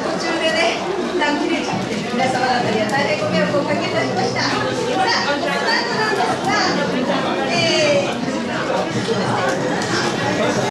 途中でね一旦切れちゃって皆様方には大変ご迷惑をおかけいたしました。